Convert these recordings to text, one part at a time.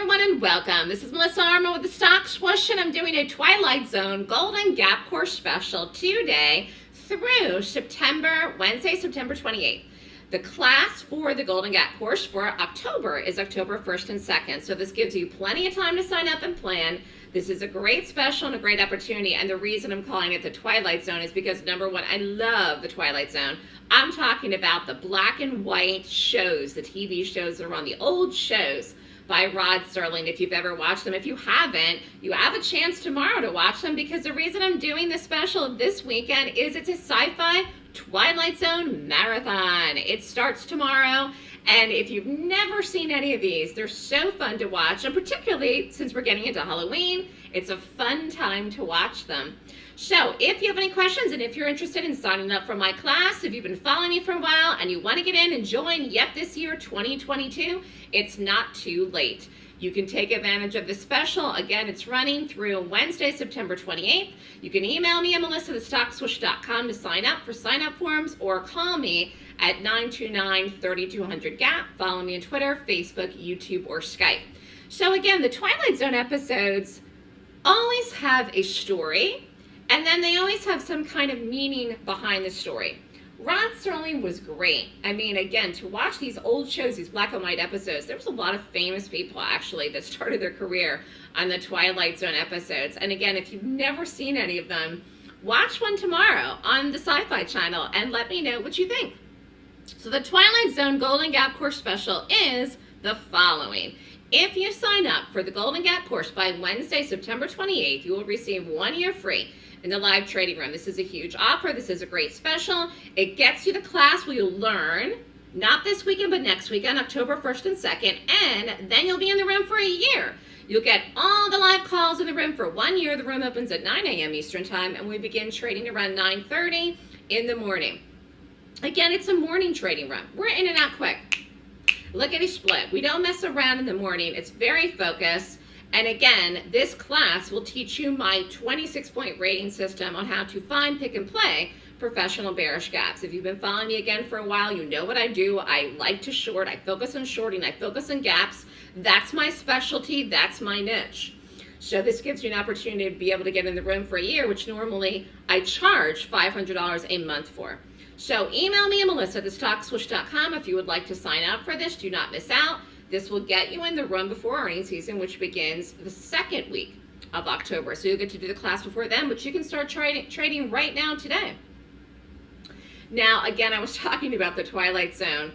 everyone, and welcome. This is Melissa Armo with the Stock Swoosh, and I'm doing a Twilight Zone Golden Gap Course special today through September, Wednesday, September 28th. The class for the Golden Gap course for October is October 1st and 2nd, so this gives you plenty of time to sign up and plan. This is a great special and a great opportunity, and the reason I'm calling it the Twilight Zone is because, number one, I love the Twilight Zone. I'm talking about the black and white shows, the TV shows that are on the old shows by Rod Serling if you've ever watched them. If you haven't, you have a chance tomorrow to watch them because the reason I'm doing this special this weekend is it's a sci-fi Twilight Zone marathon. It starts tomorrow and if you've never seen any of these, they're so fun to watch and particularly since we're getting into Halloween, it's a fun time to watch them. So if you have any questions and if you're interested in signing up for my class, if you've been following me for a while and you want to get in and join yet this year, 2022, it's not too late. You can take advantage of this special. Again, it's running through Wednesday, September 28th. You can email me at melissa.thestockswoosh.com to sign up for sign up forms or call me at 929-3200-GAP. Follow me on Twitter, Facebook, YouTube, or Skype. So again, the Twilight Zone episodes always have a story and then they always have some kind of meaning behind the story. Rod Serling was great. I mean, again, to watch these old shows, these black and white episodes, there was a lot of famous people actually that started their career on the Twilight Zone episodes. And again, if you've never seen any of them, watch one tomorrow on the Sci-Fi Channel and let me know what you think. So the Twilight Zone Golden Gap Course Special is the following. If you sign up for the Golden Gap course by Wednesday, September 28th, you will receive one year free in the live trading room. This is a huge offer. This is a great special. It gets you the class where you'll learn, not this weekend, but next weekend, October 1st and 2nd, and then you'll be in the room for a year. You'll get all the live calls in the room for one year. The room opens at 9 a.m. Eastern Time, and we begin trading around 9.30 in the morning. Again, it's a morning trading room. We're in and out quick. Look at a split. We don't mess around in the morning. It's very focused. And again, this class will teach you my 26-point rating system on how to find, pick, and play professional bearish gaps. If you've been following me again for a while, you know what I do. I like to short. I focus on shorting. I focus on gaps. That's my specialty. That's my niche. So this gives you an opportunity to be able to get in the room for a year, which normally I charge $500 a month for. So email me melissa at thestockswoosh.com if you would like to sign up for this. Do not miss out. This will get you in the run before earnings season, which begins the second week of October. So you'll get to do the class before then, but you can start trading, trading right now today. Now, again, I was talking about the Twilight Zone.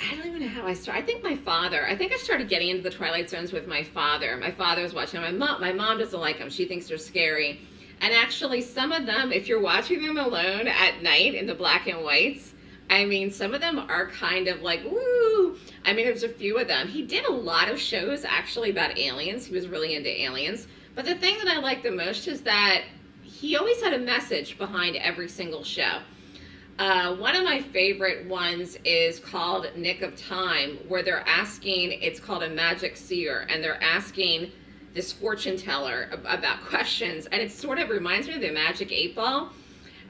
I don't even know how I started. I think my father, I think I started getting into the Twilight Zones with my father. My father was watching them. My mom, my mom doesn't like them. She thinks they're scary. And actually, some of them, if you're watching them alone at night in the black and whites, I mean, some of them are kind of like. I mean, there's a few of them. He did a lot of shows actually about aliens. He was really into aliens. But the thing that I like the most is that he always had a message behind every single show. Uh, one of my favorite ones is called Nick of Time, where they're asking, it's called a magic seer, and they're asking this fortune teller about questions. And it sort of reminds me of the magic eight ball.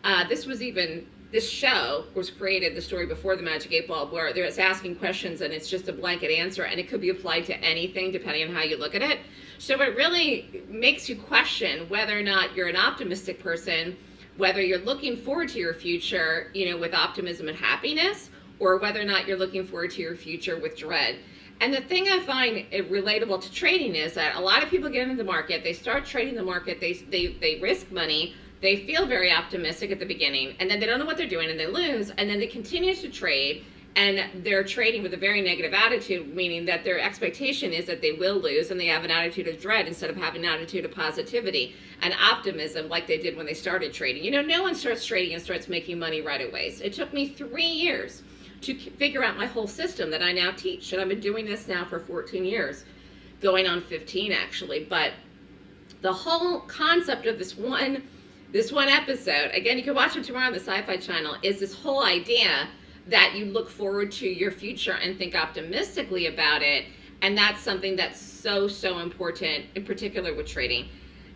Uh, this was even this show was created, the story before the Magic 8 Ball, where it's asking questions and it's just a blanket answer and it could be applied to anything depending on how you look at it. So it really makes you question whether or not you're an optimistic person, whether you're looking forward to your future, you know, with optimism and happiness, or whether or not you're looking forward to your future with dread. And the thing I find relatable to trading is that a lot of people get into the market, they start trading the market, they, they, they risk money, they feel very optimistic at the beginning, and then they don't know what they're doing and they lose, and then they continue to trade, and they're trading with a very negative attitude, meaning that their expectation is that they will lose, and they have an attitude of dread instead of having an attitude of positivity and optimism like they did when they started trading. You know, no one starts trading and starts making money right away. So it took me three years to figure out my whole system that I now teach, and I've been doing this now for 14 years, going on 15 actually, but the whole concept of this one this one episode, again, you can watch it tomorrow on the Sci-Fi Channel, is this whole idea that you look forward to your future and think optimistically about it. And that's something that's so, so important, in particular with trading.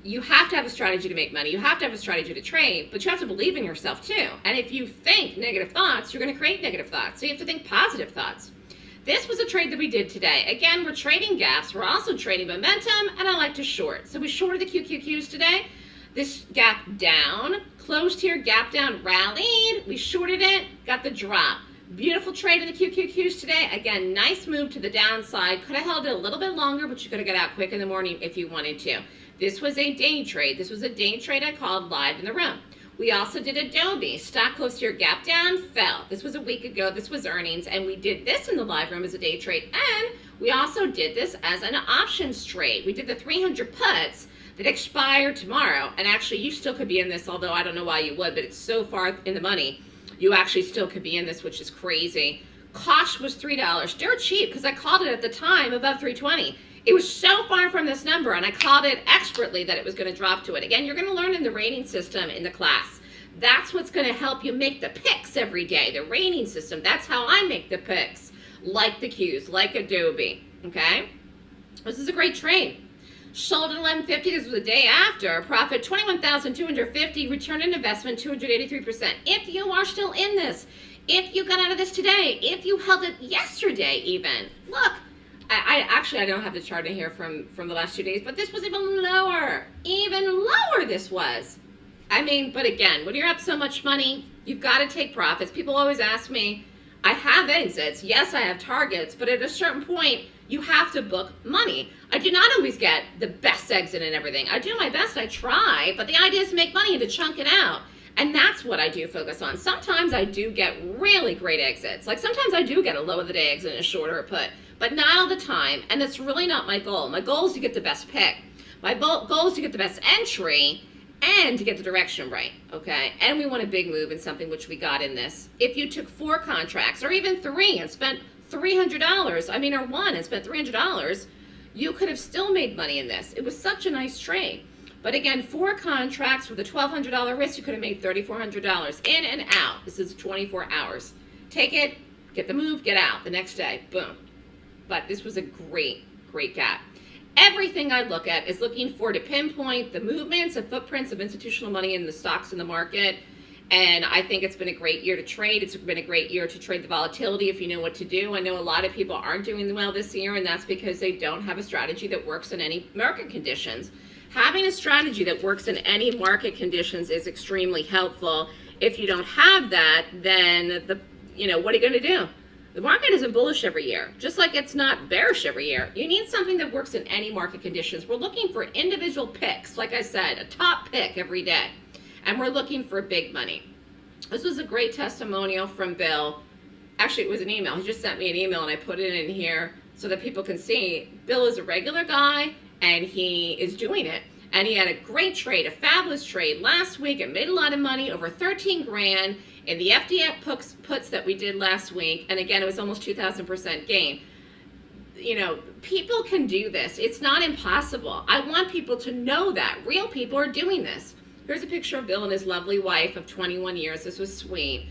You have to have a strategy to make money. You have to have a strategy to trade, but you have to believe in yourself too. And if you think negative thoughts, you're going to create negative thoughts. So you have to think positive thoughts. this was a trade that we did today. Again, we're trading gaps. We're also trading momentum, and I like to short. So we shorted the QQQs today. This gap down, closed here, gap down, rallied. We shorted it, got the drop. Beautiful trade in the QQQs today. Again, nice move to the downside. Could have held it a little bit longer, but you could have got out quick in the morning if you wanted to. This was a day trade. This was a day trade I called live in the room. We also did Adobe. Stock closed here, gap down, fell. This was a week ago. This was earnings. And we did this in the live room as a day trade. And we also did this as an options trade. We did the 300 puts that expire tomorrow. And actually, you still could be in this, although I don't know why you would, but it's so far in the money. You actually still could be in this, which is crazy. Cost was $3. Dirt cheap because I called it at the time above 320. It was so far from this number, and I called it expertly that it was going to drop to it. Again, you're going to learn in the rating system in the class. That's what's going to help you make the picks every day, the rating system. That's how I make the picks, like the cues, like Adobe, okay? This is a great trade. Sold at 1150. This was the day after. Profit 21,250. Return on investment 283%. If you are still in this, if you got out of this today, if you held it yesterday even, look, I, I, actually I don't have the chart in here from from the last two days, but this was even lower, even lower. This was. I mean, but again, when you're up so much money, you've got to take profits. People always ask me, I have exits. Yes, I have targets, but at a certain point, you have to book money. I do not always get the best exit and everything. I do my best, I try, but the idea is to make money and to chunk it out. And that's what I do focus on. Sometimes I do get really great exits. Like sometimes I do get a low of the day exit and a shorter put, but not all the time. And that's really not my goal. My goal is to get the best pick. My goal is to get the best entry and to get the direction right, okay? And we want a big move in something which we got in this. If you took four contracts or even three and spent $300, I mean, or one and spent $300, you could have still made money in this. It was such a nice trade. But again, four contracts with a $1,200 risk, you could have made $3,400 in and out. This is 24 hours. Take it, get the move, get out the next day, boom. But this was a great, great gap. Everything I look at is looking for to pinpoint the movements and footprints of institutional money in the stocks in the market. And I think it's been a great year to trade. It's been a great year to trade the volatility if you know what to do. I know a lot of people aren't doing well this year, and that's because they don't have a strategy that works in any market conditions. Having a strategy that works in any market conditions is extremely helpful. If you don't have that, then the you know, what are you going to do? The market isn't bullish every year, just like it's not bearish every year. You need something that works in any market conditions. We're looking for individual picks, like I said, a top pick every day. And we're looking for big money. This was a great testimonial from Bill. Actually, it was an email. He just sent me an email and I put it in here so that people can see. Bill is a regular guy and he is doing it. And he had a great trade, a fabulous trade last week. It made a lot of money, over 13 grand in the FDX puts, puts that we did last week, and again, it was almost 2,000% gain. You know, people can do this. It's not impossible. I want people to know that. Real people are doing this. Here's a picture of Bill and his lovely wife of 21 years. This was sweet.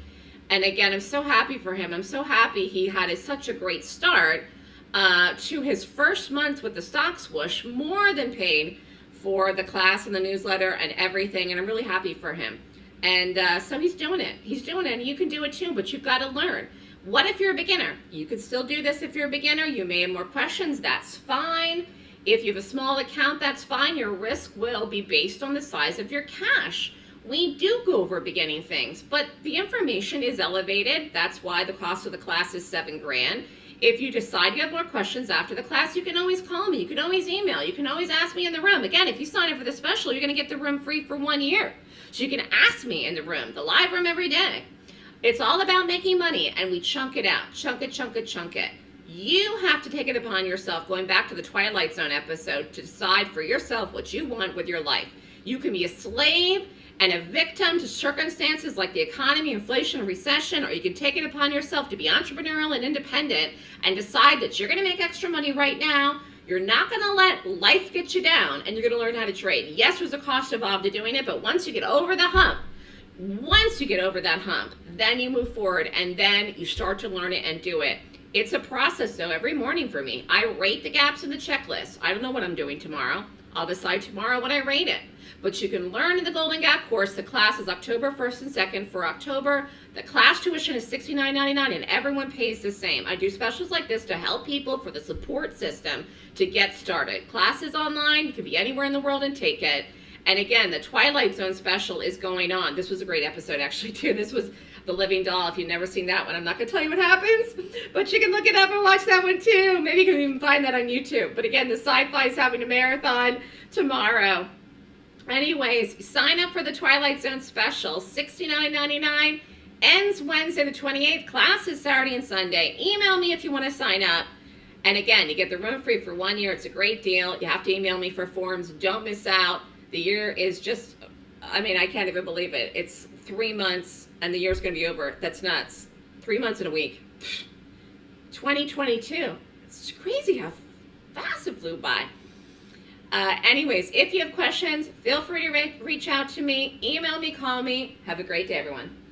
And again, I'm so happy for him. I'm so happy he had a, such a great start uh, to his first month with the stock swoosh, more than paid for the class and the newsletter and everything. And I'm really happy for him. And uh, so he's doing it. He's doing it. And you can do it too, but you've got to learn. What if you're a beginner? You could still do this if you're a beginner. You may have more questions. That's fine. If you have a small account, that's fine. Your risk will be based on the size of your cash. We do go over beginning things, but the information is elevated. That's why the cost of the class is seven grand. If you decide you have more questions after the class, you can always call me. You can always email. You can always ask me in the room. Again, if you sign up for the special, you're going to get the room free for one year. So you can ask me in the room, the live room every day. It's all about making money and we chunk it out. Chunk it, chunk it, chunk it. You have to take it upon yourself, going back to the Twilight Zone episode, to decide for yourself what you want with your life. You can be a slave and a victim to circumstances like the economy, inflation, recession, or you can take it upon yourself to be entrepreneurial and independent and decide that you're going to make extra money right now you're not going to let life get you down and you're going to learn how to trade. Yes, there's a cost involved to doing it, but once you get over the hump, once you get over that hump, then you move forward and then you start to learn it and do it. It's a process though every morning for me. I rate the gaps in the checklist. I don't know what I'm doing tomorrow. I'll decide tomorrow when I rate it. But you can learn in the Golden Gap course. The class is October 1st and 2nd. For October, the class tuition is $69.99 and everyone pays the same. I do specials like this to help people for the support system to get started. Classes online. You can be anywhere in the world and take it. And again, the Twilight Zone special is going on. This was a great episode, actually, too. This was The Living Doll. If you've never seen that one, I'm not going to tell you what happens, but you can look it up and watch that one, too. Maybe you can even find that on YouTube. But again, the Sci-Fi is having a marathon tomorrow. Anyways, sign up for the Twilight Zone special, $69.99. Ends Wednesday the 28th. Class is Saturday and Sunday. Email me if you want to sign up. And again, you get the room free for one year. It's a great deal. You have to email me for forms. Don't miss out. The year is just, I mean, I can't even believe it. It's three months and the year's going to be over. That's nuts. Three months in a week. 2022. It's crazy how fast it flew by. Uh, anyways, if you have questions, feel free to re reach out to me, email me, call me. Have a great day, everyone.